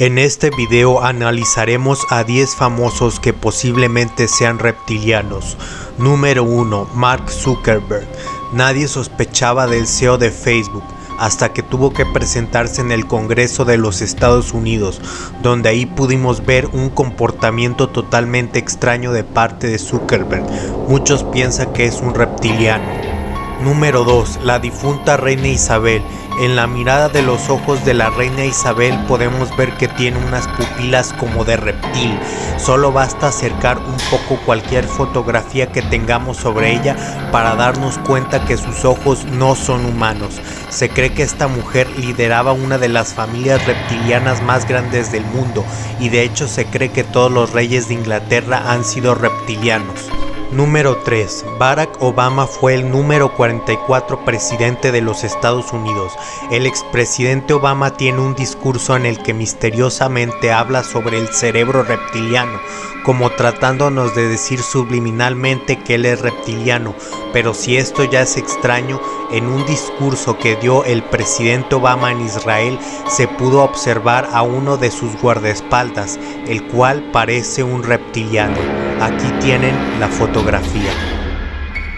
En este video analizaremos a 10 famosos que posiblemente sean reptilianos. Número 1. Mark Zuckerberg. Nadie sospechaba del CEO de Facebook hasta que tuvo que presentarse en el Congreso de los Estados Unidos, donde ahí pudimos ver un comportamiento totalmente extraño de parte de Zuckerberg. Muchos piensan que es un reptiliano. Número 2. La difunta reina Isabel. En la mirada de los ojos de la reina Isabel podemos ver que tiene unas pupilas como de reptil. Solo basta acercar un poco cualquier fotografía que tengamos sobre ella para darnos cuenta que sus ojos no son humanos. Se cree que esta mujer lideraba una de las familias reptilianas más grandes del mundo y de hecho se cree que todos los reyes de Inglaterra han sido reptilianos. Número 3. Barack Obama fue el número 44 presidente de los Estados Unidos. El expresidente Obama tiene un discurso en el que misteriosamente habla sobre el cerebro reptiliano, como tratándonos de decir subliminalmente que él es reptiliano, pero si esto ya es extraño, en un discurso que dio el presidente Obama en Israel se pudo observar a uno de sus guardaespaldas, el cual parece un reptiliano. Aquí tienen la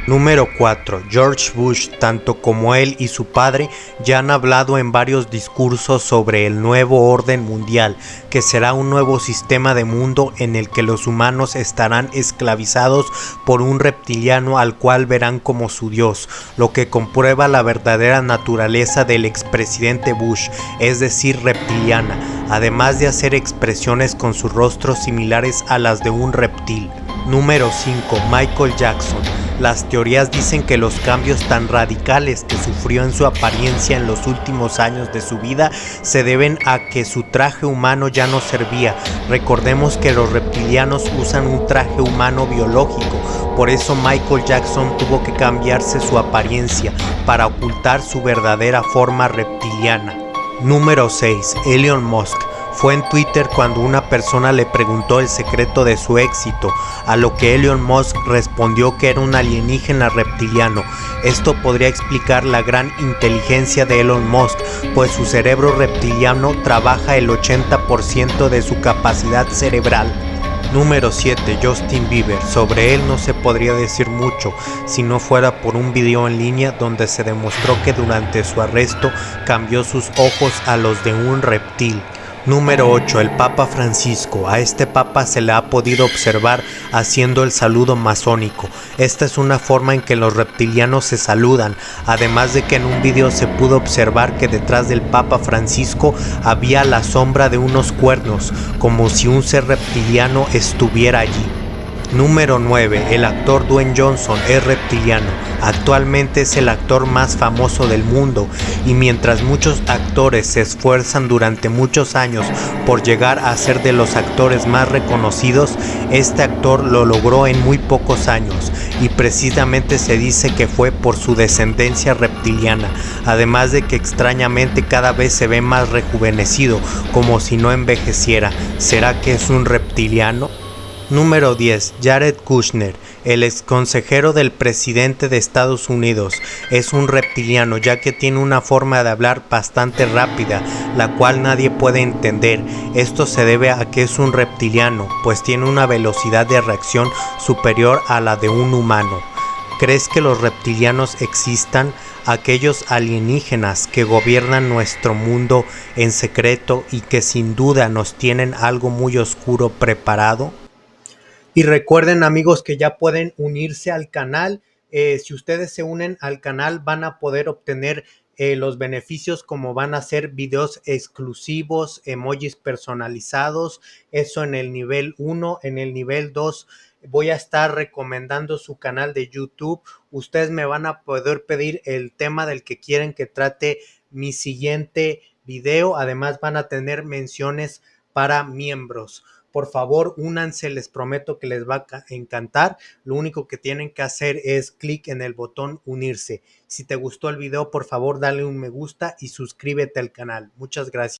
Número 4. George Bush, tanto como él y su padre, ya han hablado en varios discursos sobre el nuevo orden mundial, que será un nuevo sistema de mundo en el que los humanos estarán esclavizados por un reptiliano al cual verán como su dios, lo que comprueba la verdadera naturaleza del expresidente Bush, es decir, reptiliana, además de hacer expresiones con sus rostros similares a las de un reptil. Número 5. Michael Jackson las teorías dicen que los cambios tan radicales que sufrió en su apariencia en los últimos años de su vida se deben a que su traje humano ya no servía. Recordemos que los reptilianos usan un traje humano biológico, por eso Michael Jackson tuvo que cambiarse su apariencia para ocultar su verdadera forma reptiliana. Número 6. Elon Musk fue en Twitter cuando una persona le preguntó el secreto de su éxito, a lo que Elon Musk respondió que era un alienígena reptiliano. Esto podría explicar la gran inteligencia de Elon Musk, pues su cerebro reptiliano trabaja el 80% de su capacidad cerebral. Número 7. Justin Bieber. Sobre él no se podría decir mucho si no fuera por un video en línea donde se demostró que durante su arresto cambió sus ojos a los de un reptil. Número 8. El Papa Francisco. A este Papa se le ha podido observar haciendo el saludo masónico. Esta es una forma en que los reptilianos se saludan, además de que en un video se pudo observar que detrás del Papa Francisco había la sombra de unos cuernos, como si un ser reptiliano estuviera allí. Número 9. El actor Dwayne Johnson es reptiliano. Actualmente es el actor más famoso del mundo y mientras muchos actores se esfuerzan durante muchos años por llegar a ser de los actores más reconocidos, este actor lo logró en muy pocos años y precisamente se dice que fue por su descendencia reptiliana, además de que extrañamente cada vez se ve más rejuvenecido, como si no envejeciera. ¿Será que es un reptiliano? Número 10. Jared Kushner, el ex consejero del presidente de Estados Unidos, es un reptiliano ya que tiene una forma de hablar bastante rápida, la cual nadie puede entender. Esto se debe a que es un reptiliano, pues tiene una velocidad de reacción superior a la de un humano. ¿Crees que los reptilianos existan? Aquellos alienígenas que gobiernan nuestro mundo en secreto y que sin duda nos tienen algo muy oscuro preparado? Y recuerden amigos que ya pueden unirse al canal. Eh, si ustedes se unen al canal van a poder obtener eh, los beneficios como van a ser videos exclusivos, emojis personalizados, eso en el nivel 1, en el nivel 2 voy a estar recomendando su canal de YouTube. Ustedes me van a poder pedir el tema del que quieren que trate mi siguiente video. Además van a tener menciones para miembros. Por favor, únanse, les prometo que les va a encantar. Lo único que tienen que hacer es clic en el botón unirse. Si te gustó el video, por favor, dale un me gusta y suscríbete al canal. Muchas gracias.